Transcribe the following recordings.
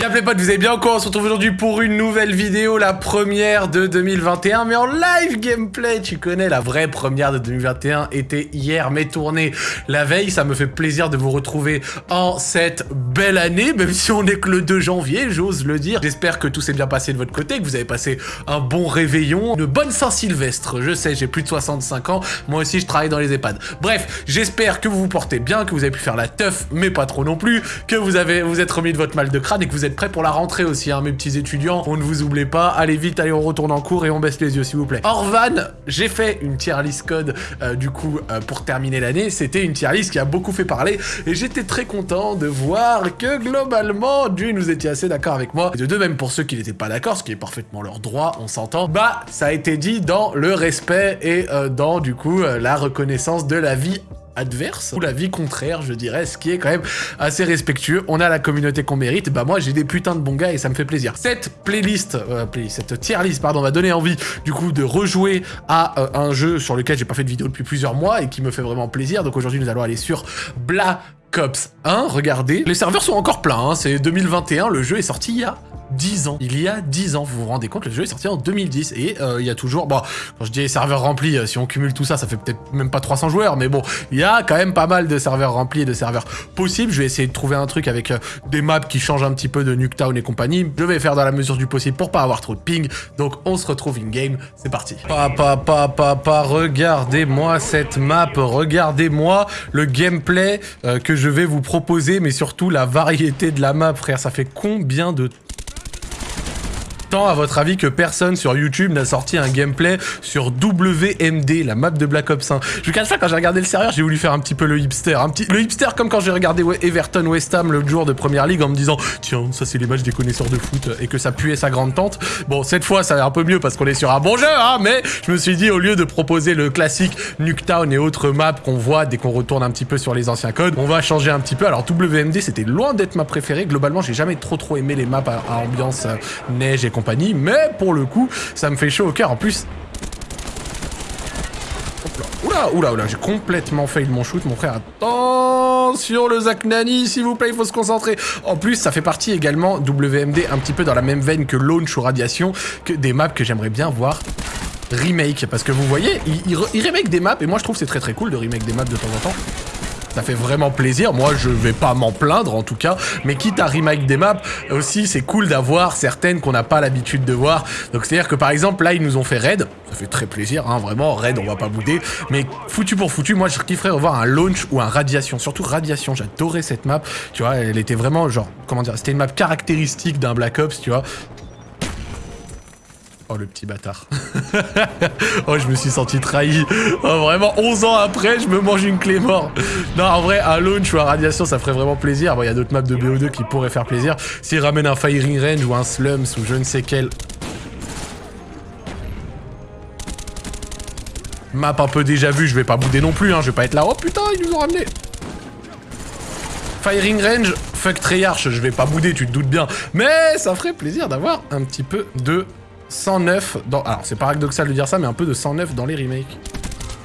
Y'a les potes, vous allez bien quoi On se retrouve aujourd'hui pour une nouvelle vidéo, la première de 2021, mais en live gameplay, tu connais, la vraie première de 2021 était hier, mais tournée la veille, ça me fait plaisir de vous retrouver en cette belle année, même si on est que le 2 janvier, j'ose le dire. J'espère que tout s'est bien passé de votre côté, que vous avez passé un bon réveillon, une bonne Saint-Sylvestre, je sais, j'ai plus de 65 ans, moi aussi je travaille dans les EHPAD. Bref, j'espère que vous vous portez bien, que vous avez pu faire la teuf, mais pas trop non plus, que vous avez vous êtes remis de votre mal de crâne et que vous êtes prêts pour la rentrée aussi, hein, mes petits étudiants? On ne vous oublie pas. Allez vite, allez, on retourne en cours et on baisse les yeux, s'il vous plaît. Orvan, j'ai fait une tier list code, euh, du coup, euh, pour terminer l'année. C'était une tier list qui a beaucoup fait parler et j'étais très content de voir que globalement, Dieu, nous étiez assez d'accord avec moi. Et de deux, même pour ceux qui n'étaient pas d'accord, ce qui est parfaitement leur droit, on s'entend, bah, ça a été dit dans le respect et euh, dans, du coup, la reconnaissance de la vie adverse, ou la vie contraire, je dirais, ce qui est quand même assez respectueux. On a la communauté qu'on mérite, bah moi j'ai des putains de bons gars et ça me fait plaisir. Cette playlist, euh, cette tier list, pardon, m'a donné envie du coup de rejouer à euh, un jeu sur lequel j'ai pas fait de vidéo depuis plusieurs mois et qui me fait vraiment plaisir. Donc aujourd'hui nous allons aller sur Black Ops 1, regardez. Les serveurs sont encore pleins, hein. c'est 2021, le jeu est sorti il y a 10 ans. Il y a 10 ans, vous vous rendez compte, le jeu est sorti en 2010 et euh, il y a toujours, bon, quand je dis serveurs remplis, euh, si on cumule tout ça, ça fait peut-être même pas 300 joueurs, mais bon, il y a quand même pas mal de serveurs remplis et de serveurs possibles. Je vais essayer de trouver un truc avec euh, des maps qui changent un petit peu de Nuketown et compagnie. Je vais faire dans la mesure du possible pour pas avoir trop de ping. Donc on se retrouve in-game, c'est parti. Papa, papa, papa, regardez-moi cette map, regardez-moi le gameplay que je vais vous proposer, mais surtout la variété de la map, frère. Ça fait combien de à votre avis, que personne sur YouTube n'a sorti un gameplay sur WMD, la map de Black Ops 1 Je vous cache pas, quand j'ai regardé le serveur, j'ai voulu faire un petit peu le hipster. Un petit... Le hipster comme quand j'ai regardé Everton West Ham le jour de Première Ligue en me disant « Tiens, ça c'est les matchs des connaisseurs de foot » et que ça puait sa grande tante. Bon, cette fois, ça va un peu mieux parce qu'on est sur un bon jeu, hein, mais je me suis dit, au lieu de proposer le classique Nuketown et autres maps qu'on voit dès qu'on retourne un petit peu sur les anciens codes, on va changer un petit peu. Alors, WMD, c'était loin d'être ma préférée. Globalement, j'ai jamais trop trop aimé les maps à, ambiance euh, neige et compagnie mais pour le coup, ça me fait chaud au cœur. En plus... Oula, oula, oula, j'ai complètement fail mon shoot, mon frère. Attention, le Zach Nani, s'il vous plaît, il faut se concentrer. En plus, ça fait partie également, WMD, un petit peu dans la même veine que Launch ou Radiation, des maps que j'aimerais bien voir remake. Parce que vous voyez, il, il remake des maps, et moi je trouve c'est très très cool de remake des maps de temps en temps. Ça fait vraiment plaisir. Moi, je vais pas m'en plaindre, en tout cas. Mais quitte à remake des maps, aussi, c'est cool d'avoir certaines qu'on n'a pas l'habitude de voir. Donc, c'est-à-dire que, par exemple, là, ils nous ont fait Raid. Ça fait très plaisir, hein, vraiment. Raid, on va pas bouder. Mais foutu pour foutu, moi, je kifferais revoir un launch ou un radiation. Surtout radiation. J'adorais cette map. Tu vois, elle était vraiment, genre, comment dire, c'était une map caractéristique d'un Black Ops, tu vois. Oh, le petit bâtard. oh, je me suis senti trahi. Oh, vraiment, 11 ans après, je me mange une clé mort. Non, en vrai, un launch ou un radiation, ça ferait vraiment plaisir. Bon, il y a d'autres maps de BO2 qui pourraient faire plaisir. S'ils ramènent un firing range ou un slums ou je ne sais quel... Map un peu déjà vu, je vais pas bouder non plus, hein. Je vais pas être là. Oh putain, ils nous ont ramené. Firing range, fuck Treyarch, je vais pas bouder, tu te doutes bien. Mais ça ferait plaisir d'avoir un petit peu de 109 dans... Alors, c'est paradoxal de dire ça, mais un peu de 109 dans les remakes.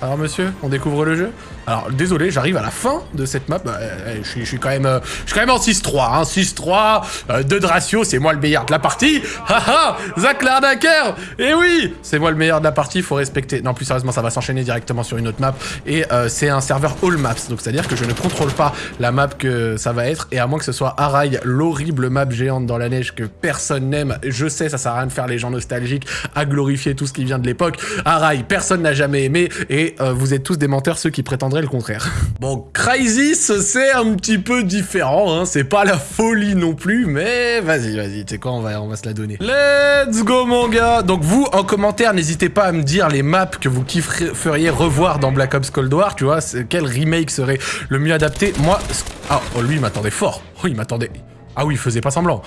Alors, monsieur, on découvre le jeu? Alors, désolé, j'arrive à la fin de cette map. Euh, je, suis, quand même, euh, je suis quand même en 6-3. Hein, 6-3, 2 de ratio, c'est moi le meilleur de la partie. Haha, Zach l'arnaqueur Eh oui, c'est moi le meilleur de la partie, il faut respecter. Non, plus sérieusement, ça va s'enchaîner directement sur une autre map. Et euh, c'est un serveur all maps. Donc, c'est-à-dire que je ne contrôle pas la map que ça va être. Et à moins que ce soit Arai, l'horrible map géante dans la neige que personne n'aime. Je sais, ça sert à rien de faire les gens nostalgiques, à glorifier tout ce qui vient de l'époque. Arai, personne n'a jamais aimé. Et vous êtes tous des menteurs, ceux qui prétendent le contraire. Bon, Crysis, c'est un petit peu différent, hein. c'est pas la folie non plus, mais vas-y, vas-y, tu sais quoi, on va, on va se la donner. Let's go, mon gars Donc vous, en commentaire, n'hésitez pas à me dire les maps que vous kifferiez revoir dans Black Ops Cold War, tu vois, quel remake serait le mieux adapté? Moi, ah, oh, lui, il m'attendait fort. Oh, il m'attendait... Ah oui, il faisait pas semblant.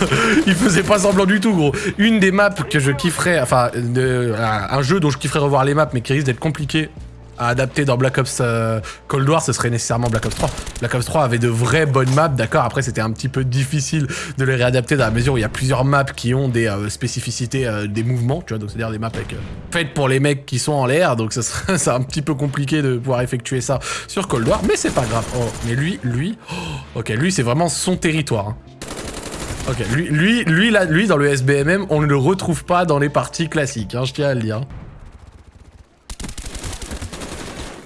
il faisait pas semblant du tout, gros. Une des maps que je kifferais, enfin, un jeu dont je kifferais revoir les maps, mais qui risque d'être compliqué à adapter dans Black Ops euh, Cold War, ce serait nécessairement Black Ops 3. Black Ops 3 avait de vraies bonnes maps, d'accord Après, c'était un petit peu difficile de les réadapter dans la mesure où il y a plusieurs maps qui ont des euh, spécificités euh, des mouvements, tu vois, donc c'est-à-dire des maps avec, faites pour les mecs qui sont en l'air, donc ça serait c'est un petit peu compliqué de pouvoir effectuer ça sur Cold War, mais c'est pas grave. Oh, mais lui, lui, oh, ok, lui, c'est vraiment son territoire. Hein. Ok, lui, lui, lui, là, lui, dans le SBMM, on ne le retrouve pas dans les parties classiques, hein, je tiens à le dire.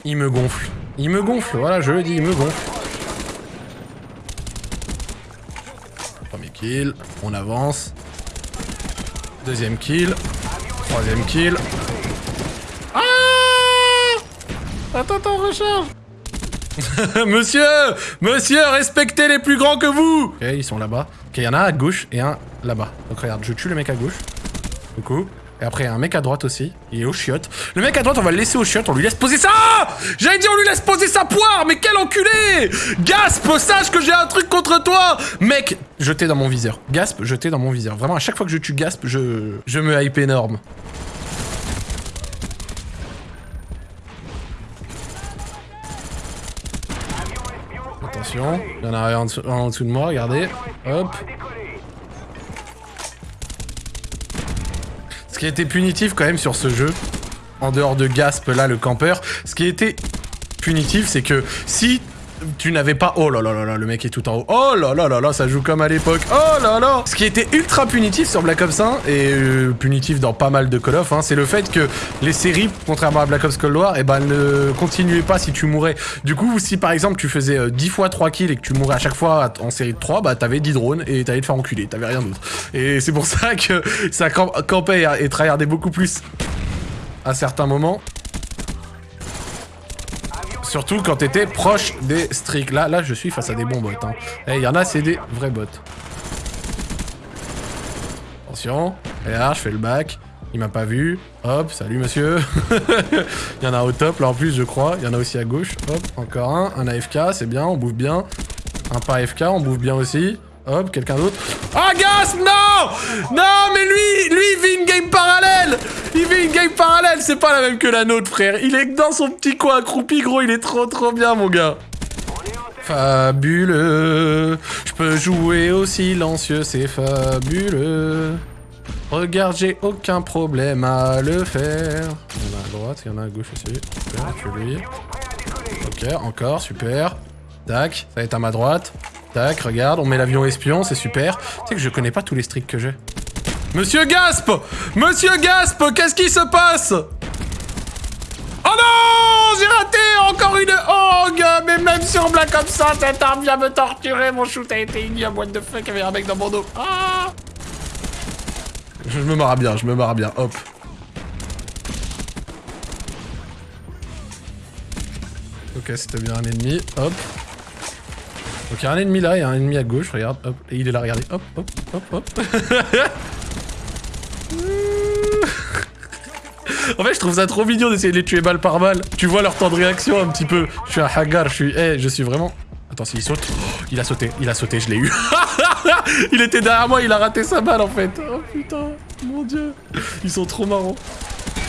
Il me gonfle. Il me gonfle, voilà, je le dis, il me gonfle. Premier kill, on avance. Deuxième kill. Troisième kill. Ah Attends, attends, recharge Monsieur Monsieur, respectez les plus grands que vous Ok, ils sont là-bas. Ok, il y en a un à gauche et un là-bas. Donc regarde, je tue le mec à gauche. Du coup. Et après, il y a un mec à droite aussi. Il est au chiotte. Le mec à droite, on va le laisser au chiotte. On lui laisse poser ça J'allais dire, on lui laisse poser sa poire Mais quel enculé Gasp, sache que j'ai un truc contre toi Mec, jeté dans mon viseur. Gasp, jeté dans mon viseur. Vraiment, à chaque fois que je tue Gasp, je, je me hype énorme. Attention, il y en a un en dessous de moi, regardez. Hop. Qui été punitif quand même sur ce jeu, en dehors de Gasp, là, le campeur, ce qui été punitif, c'est que si tu n'avais pas... Oh là là là là, le mec est tout en haut. Oh là là là là, ça joue comme à l'époque. Oh là là Ce qui était ultra punitif sur Black Ops 1, et euh, punitif dans pas mal de Call of, hein, c'est le fait que les séries, contrairement à Black Ops Cold War, eh ben, ne continuaient pas si tu mourais. Du coup, si par exemple tu faisais euh, 10 fois 3 kills et que tu mourais à chaque fois en série de 3, bah t'avais 10 drones et t'allais te faire enculer, t'avais rien d'autre. Et c'est pour ça que ça camp campait et tryhardait beaucoup plus à certains moments. Surtout quand t'étais proche des streaks. Là, là, je suis face à des bons bots. Hein. Eh, il y en a, c'est des vrais bots. Attention. Et là, je fais le back. Il m'a pas vu. Hop, salut monsieur. Il y en a au top, là en plus, je crois. Il y en a aussi à gauche. Hop, encore un. Un AFK, c'est bien, on bouffe bien. Un pas AFK, on bouffe bien aussi. Hop, quelqu'un d'autre. Ah, Non Non, mais lui, lui, il vit une game parallèle Il vit une game parallèle, c'est pas la même que la nôtre, frère. Il est dans son petit coin accroupi, gros, il est trop, trop bien, mon gars. Fabuleux Je peux jouer au silencieux, c'est fabuleux Regarde, j'ai aucun problème à le faire. Il y en a à droite, il y en a à gauche aussi. Super, lui. Ok, encore, super. Tac, ça va être à ma droite. Tac, regarde, on met l'avion espion, c'est super. Tu sais que je connais pas tous les streaks que j'ai. Monsieur Gasp Monsieur Gasp, qu'est-ce qui se passe? Oh non J'ai raté encore une hog Mais même sur Black comme ça, cette arme vient me torturer. Mon shoot a été ignoble. What the fuck, avait un mec dans mon dos. Ah Je me marre bien, je me marre bien. Hop. Ok, c'était bien un ennemi. Hop. Donc il un ennemi là, il y a un ennemi à gauche, regarde, hop, et il est là, regardez, hop, hop, hop, hop. en fait, je trouve ça trop mignon d'essayer de les tuer balle par balle. Tu vois leur temps de réaction un petit peu. Je suis un hagar, je suis... Eh, je suis vraiment... Attends, s'il saute... Oh, il a sauté, il a sauté, je l'ai eu. il était derrière moi, il a raté sa balle en fait. Oh putain, mon dieu. Ils sont trop marrants.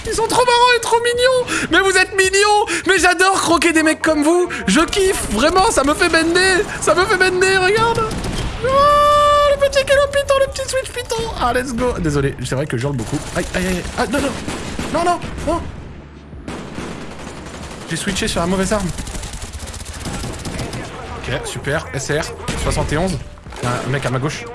Ils sont trop marrants et trop mignons Mais vous êtes mignons Mais j'adore croquer des mecs comme vous Je kiffe Vraiment, ça me fait bender Ça me fait bender, regarde Oh, le petit Kilo Python, le petit Switch Python Ah, let's go Désolé, c'est vrai que je beaucoup. Aïe, aïe, aïe Ah, non, non Non, non Non J'ai switché sur la mauvaise arme. Ok, super. SR, 71. Il y a un mec à ma gauche.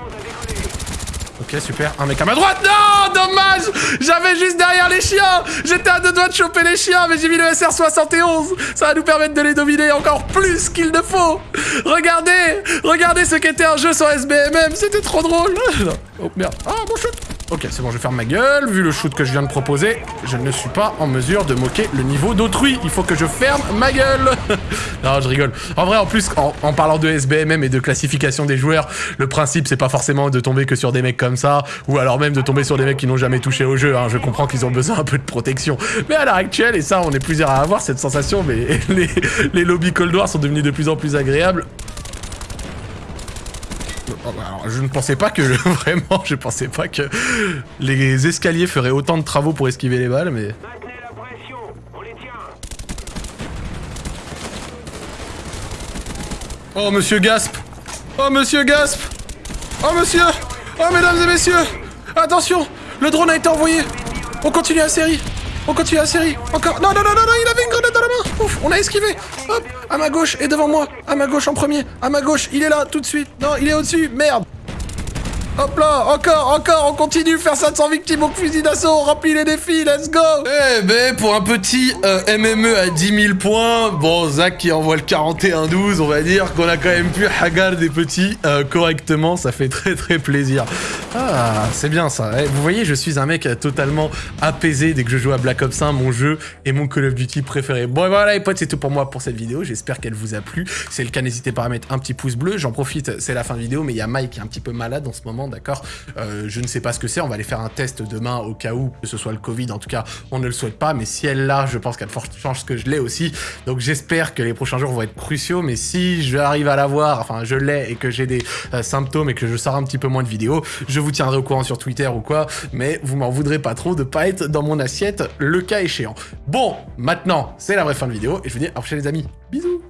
Ok, super. Un mec à ma droite. Non, dommage J'avais juste derrière les chiens J'étais à deux doigts de choper les chiens, mais j'ai mis le SR-71 Ça va nous permettre de les dominer encore plus qu'il ne faut Regardez Regardez ce qu'était un jeu sur SBMM C'était trop drôle Oh, merde. Ah, mon shoot Ok, c'est bon, je vais fermer ma gueule. Vu le shoot que je viens de proposer, je ne suis pas en mesure de moquer le niveau d'autrui. Il faut que je ferme ma gueule. non, je rigole. En vrai, en plus, en, en, parlant de SBMM et de classification des joueurs, le principe, c'est pas forcément de tomber que sur des mecs comme ça, ou alors même de tomber sur des mecs qui n'ont jamais touché au jeu. Hein. Je comprends qu'ils ont besoin un peu de protection. Mais à l'heure actuelle, et ça, on est plusieurs à avoir cette sensation, mais les, les lobbies Cold War sont devenus de plus en plus agréables. Alors, je ne pensais pas que, vraiment, je pensais pas que les escaliers feraient autant de travaux pour esquiver les balles, mais... Oh, monsieur Gasp. Oh, monsieur Gasp. Oh, monsieur. Oh, mesdames et messieurs. Attention Le drone a été envoyé. On continue la série. On continue la série. Encore. Non, non, non, non, non, il avait une grenade Ouf, on a esquivé. Hop, à ma gauche et devant moi. À ma gauche en premier. À ma gauche, il est là tout de suite. Non, il est au-dessus. Merde. Hop là, encore, encore, on continue, faire ça sans victime au fusil d'assaut, remplis les défis, let's go Eh ben, pour un petit euh, MME à 10 000 points, bon, Zach qui envoie le 41-12, on va dire qu'on a quand même pu hagar des petits euh, correctement, ça fait très très plaisir. Ah, c'est bien ça. Eh, vous voyez, je suis un mec totalement apaisé dès que je joue à Black Ops 1, mon jeu et mon Call of Duty préféré. Bon, voilà les potes, c'est tout pour moi pour cette vidéo, j'espère qu'elle vous a plu. Si c'est le cas, n'hésitez pas à mettre un petit pouce bleu, j'en profite, c'est la fin de vidéo, mais il y a Mike qui est un petit peu malade en ce d'accord euh, Je ne sais pas ce que c'est, on va aller faire un test demain au cas où que ce soit le Covid, en tout cas, on ne le souhaite pas, mais si elle l'a, je pense qu'elle forte chance que je l'ai aussi. Donc j'espère que les prochains jours vont être cruciaux, mais si je arrive à l'avoir, enfin je l'ai et que j'ai des euh, symptômes et que je sors un petit peu moins de vidéos, je vous tiendrai au courant sur Twitter ou quoi, mais vous m'en voudrez pas trop de pas être dans mon assiette le cas échéant. Bon, maintenant, c'est la vraie fin de vidéo, et je vous dis à la prochaine les amis. Bisous